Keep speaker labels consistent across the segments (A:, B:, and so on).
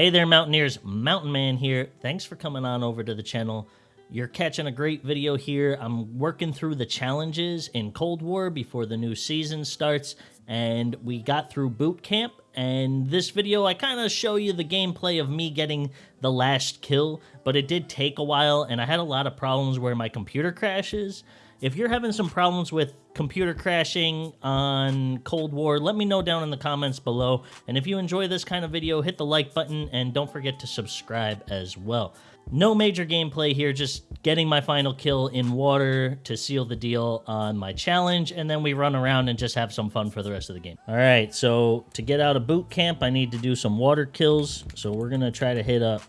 A: Hey there, Mountaineers. Mountain Man here. Thanks for coming on over to the channel. You're catching a great video here. I'm working through the challenges in Cold War before the new season starts, and we got through boot camp. And this video, I kind of show you the gameplay of me getting the last kill, but it did take a while, and I had a lot of problems where my computer crashes. If you're having some problems with computer crashing on Cold War, let me know down in the comments below. And if you enjoy this kind of video, hit the like button and don't forget to subscribe as well. No major gameplay here, just getting my final kill in water to seal the deal on my challenge, and then we run around and just have some fun for the rest of the game. All right, so to get out of boot camp, I need to do some water kills, so we're to try to hit up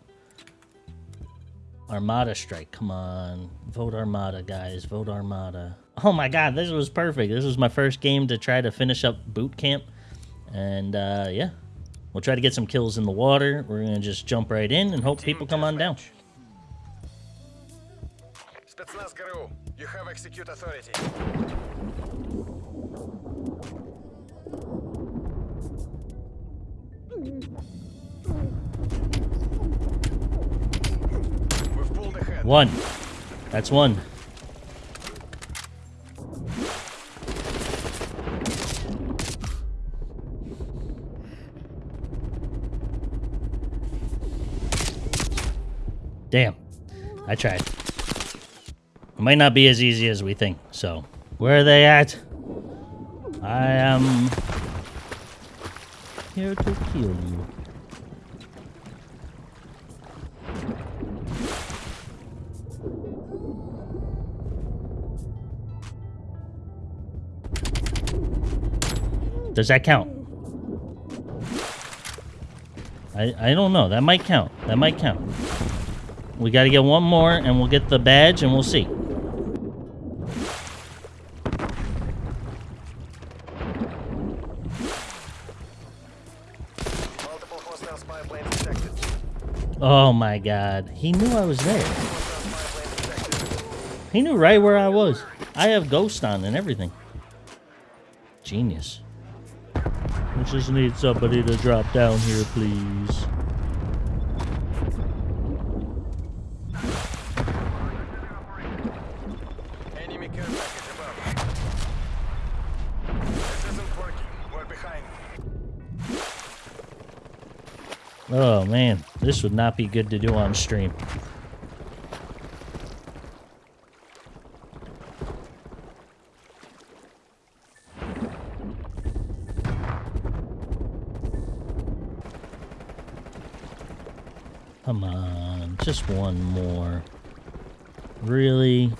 A: Armada strike. Come on. Vote Armada, guys. Vote Armada. Oh my god, this was perfect. This was my first game to try to finish up boot camp. And uh, yeah, we'll try to get some kills in the water. We're going to just jump right in and hope people come on down.
B: You have execute authority.
A: One. That's one. Damn. I tried. It might not be as easy as we think, so. Where are they at? I am here to kill you. Does that count? I, I don't know. That might count. That might count. We got to get one more, and we'll get the badge, and we'll see.
B: Multiple hostile spy planes detected.
A: Oh my god. He knew I was there.
B: Hostile spy planes detected.
A: He knew right where I was. I have ghost on and everything. Genius. We just need somebody to drop down here, please.
B: Enemy care package above. This isn't working. We're behind.
A: Oh man, this would not be good to do on stream. Come on, just one more. Really?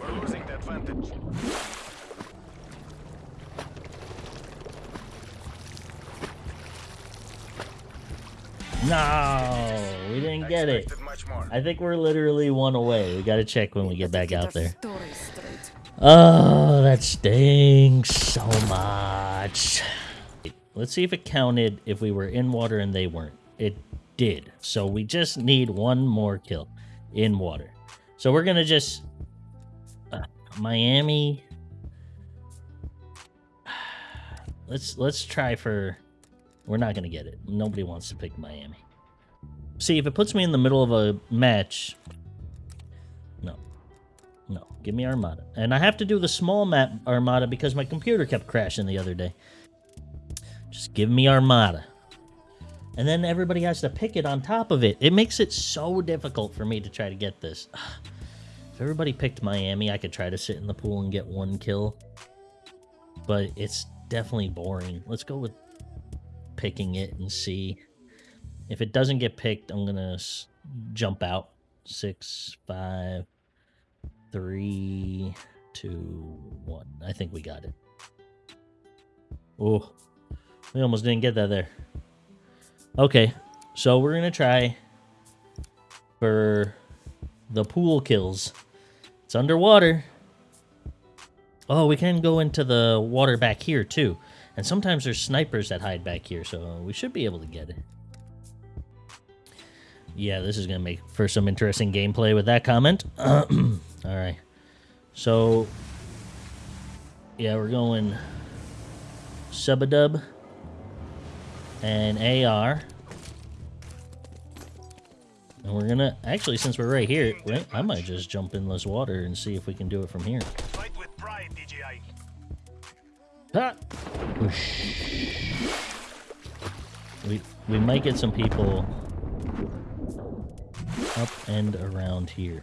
B: We're losing the advantage.
A: No, we didn't get it.
B: Expected much more.
A: I think we're literally one away. We gotta check when we get back out there. Oh, that stinks so much. Let's see if it counted if we were in water and they weren't. It did. So we just need one more kill in water. So we're gonna just uh, Miami. Let's let's try for. We're not gonna get it. Nobody wants to pick Miami. See if it puts me in the middle of a match. No, no, give me Armada. And I have to do the small map Armada because my computer kept crashing the other day. Just give me Armada. And then everybody has to pick it on top of it. It makes it so difficult for me to try to get this. If everybody picked Miami, I could try to sit in the pool and get one kill. But it's definitely boring. Let's go with picking it and see. If it doesn't get picked, I'm going to jump out. Six, five, three, two, one. I think we got it. Oh, we almost didn't get that there. Okay, so we're gonna try for the pool kills. It's underwater. Oh, we can go into the water back here too. And sometimes there's snipers that hide back here, so we should be able to get it. Yeah, this is going to make for some interesting gameplay with that comment. All right. So, yeah, we're going Subadub, and AR. And we're gonna actually, since we're right here, I might just jump in this water and see if we can do it from here.
C: Fight with pride, DJI.
A: Ha! We we might get some people up and around here.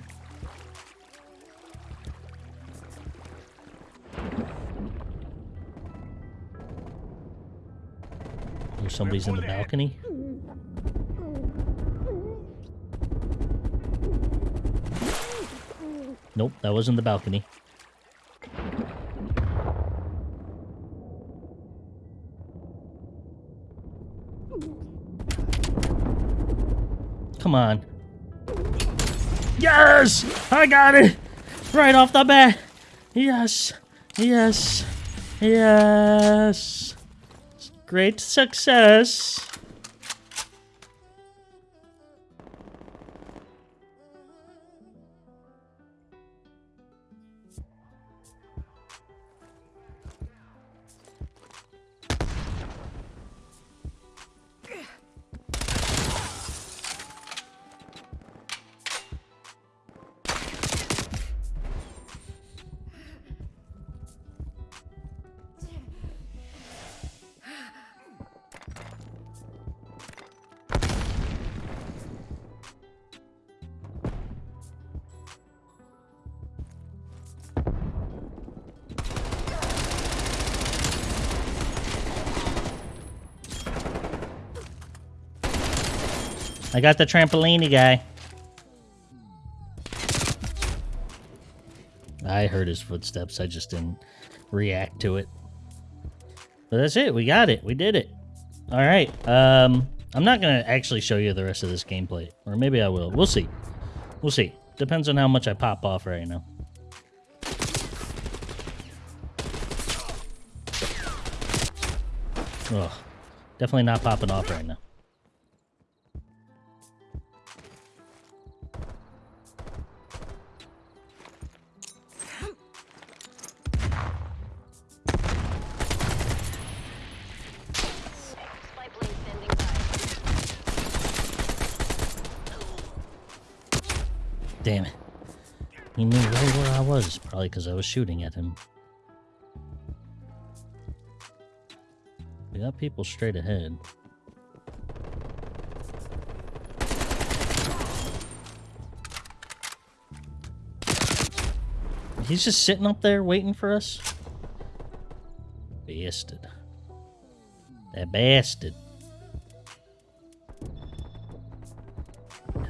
A: Somebody's in the balcony. Nope, that wasn't the balcony. Come on. Yes! I got it! Right off the bat! Yes! Yes! Yes! Great success! I got the trampolini guy. I heard his footsteps. I just didn't react to it. But that's it. We got it. We did it. All right. Um, I'm not going to actually show you the rest of this gameplay. Or maybe I will. We'll see. We'll see. Depends on how much I pop off right now. Ugh. Definitely not popping off right now. Probably because I was shooting at him. We got people straight ahead. He's just sitting up there waiting for us? Bastard. That bastard.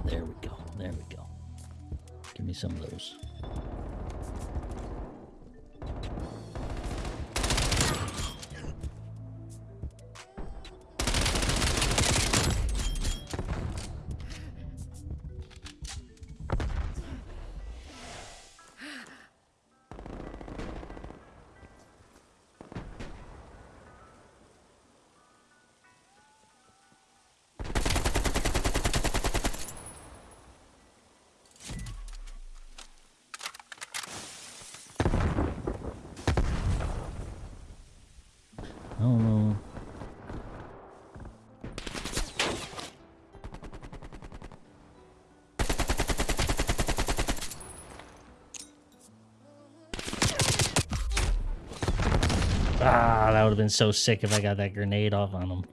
A: There we go. There we go. Give me some of those. That would have been so sick if I got that grenade off on him.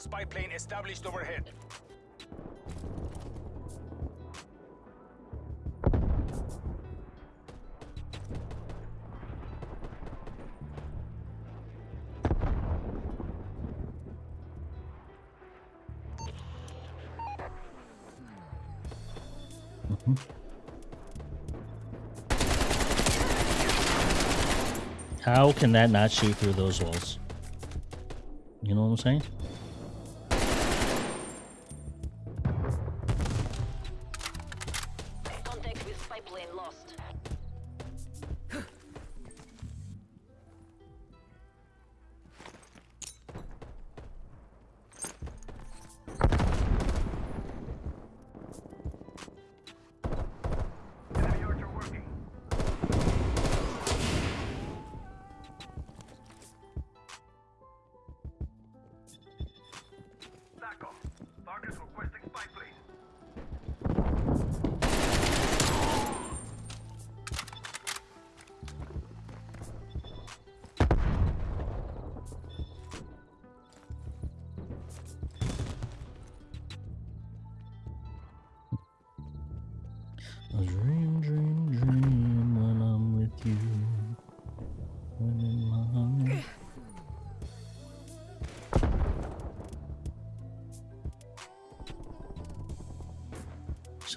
C: Spy plane established overhead.
A: How can that not shoot through those walls? You know what I'm saying?
D: Spy plane lost.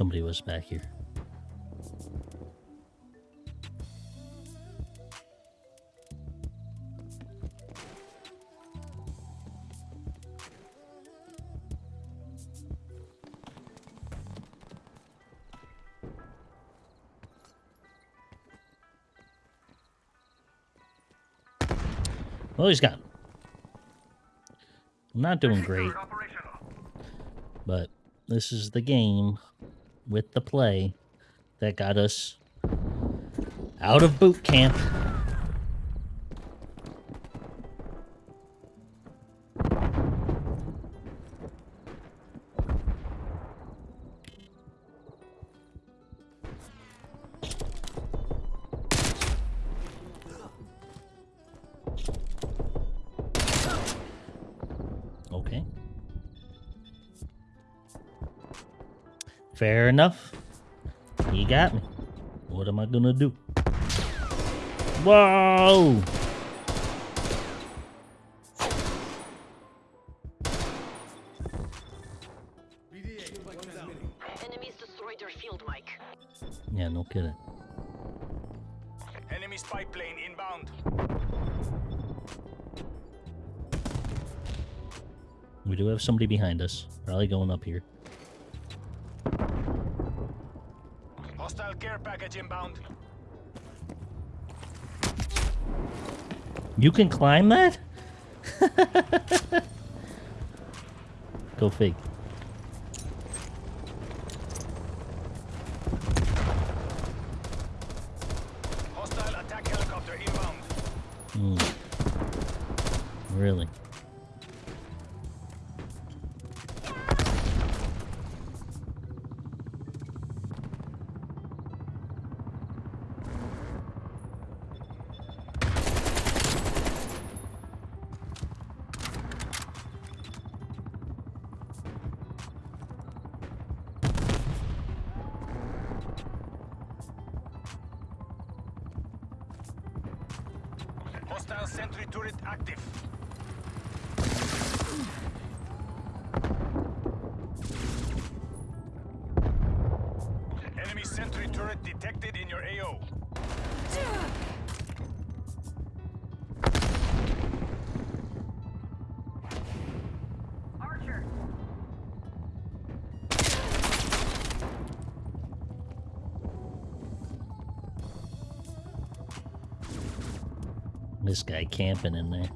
A: Somebody was back here. Well, he's gone. I'm not doing great, but this is the game with the play that got us out of boot camp. Fair enough. He got me. What am I gonna do? Whoa!
D: Enemies destroyed their field mic.
A: Yeah, no kidding.
C: Enemy spy plane inbound.
A: We do have somebody behind us. Probably going up here.
C: Care package inbound.
A: You can climb that? Go fig.
C: Hostile sentry turret active. Enemy sentry turret detected in your AO.
A: This guy camping in there.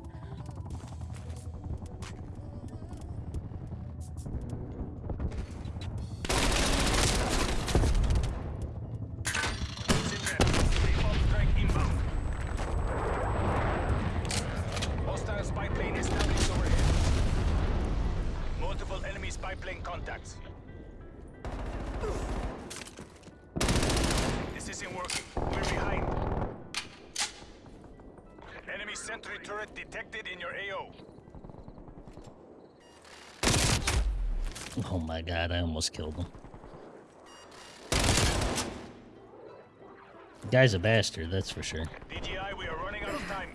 C: Detected in your AO.
A: Oh my god, I almost killed him. The guy's a bastard, that's for sure.
C: DGI, we are running out of time.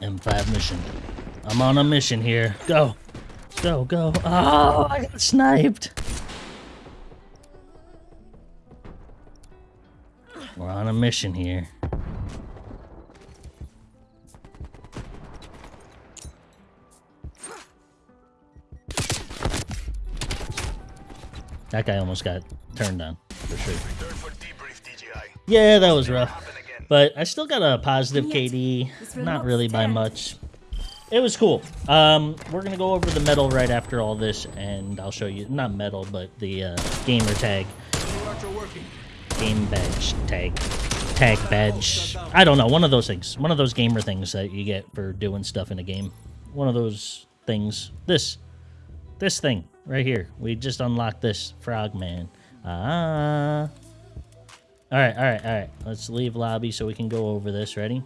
A: M5 mission. I'm on a mission here. Go. Go, go. Oh, I got sniped. A mission here. That guy almost got turned on, for sure.
C: For debrief,
A: Yeah, that was rough. But I still got a positive KD. Not really by much. It was cool. Um, we're gonna go over the medal right after all this, and I'll show you not medal, but the uh, gamer tag, game badge tag, tag badge. I don't know, one of those things, one of those gamer things that you get for doing stuff in a game. One of those things. This, this thing right here. We just unlocked this frogman. Ah. All right, all right, all right. Let's leave lobby so we can go over this. Ready?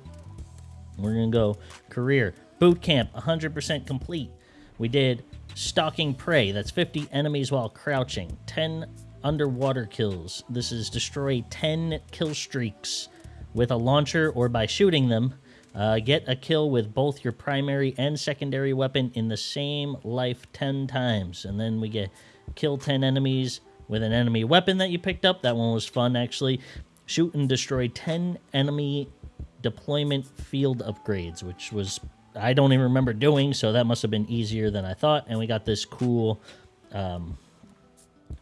A: We're gonna go career boot camp, 100% complete. We did stalking prey. That's 50 enemies while crouching. 10 underwater kills. This is destroy 10 kill streaks with a launcher or by shooting them. Uh, get a kill with both your primary and secondary weapon in the same life 10 times. And then we get kill 10 enemies with an enemy weapon that you picked up. That one was fun, actually. Shoot and destroy 10 enemy deployment field upgrades, which was I don't even remember doing, so that must have been easier than I thought. And we got this cool um,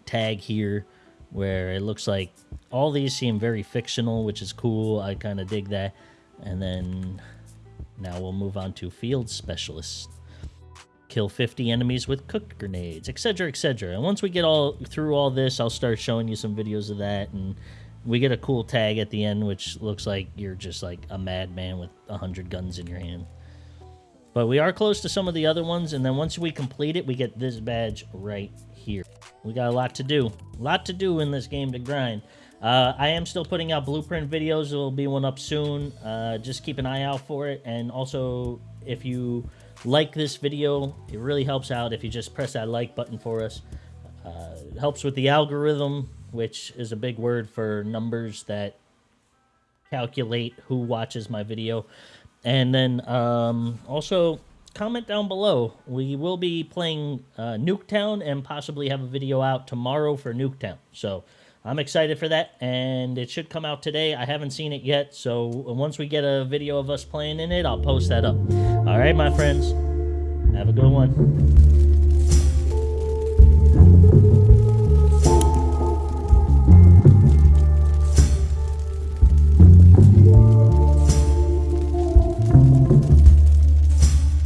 A: tag here where it looks like all these seem very fictional, which is cool. I kind of dig that. And then now we'll move on to field specialist. Kill 50 enemies with cooked grenades, etc., etc. And once we get all through all this, I'll start showing you some videos of that and we get a cool tag at the end which looks like you're just like a madman with a hundred guns in your hand but we are close to some of the other ones and then once we complete it we get this badge right here we got a lot to do. A lot to do in this game to grind. Uh, i am still putting out blueprint videos. There will be one up soon. Uh, just keep an eye out for it. And also if you like this video it really helps out if you just press that like button for us. Uh, it helps with the algorithm, which is a big word for numbers that calculate who watches my video. And then um, also comment down below. We will be playing uh, Nuketown and possibly have a video out tomorrow for Nuketown. So I'm excited for that, and it should come out today. I haven't seen it yet, so once we get a video of us playing in it, I'll post that up. All right, my friends. Have a good one.